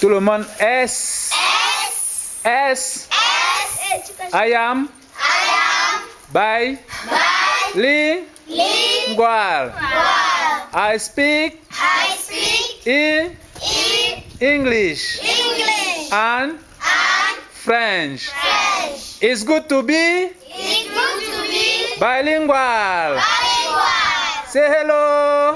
Tout le monde. S. S. S. S. I am. I am. By. Bilingual. Lingual. I speak. I speak in in English English and and French. French. It's good to be It's good to be bilingual. bilingual. Say hello.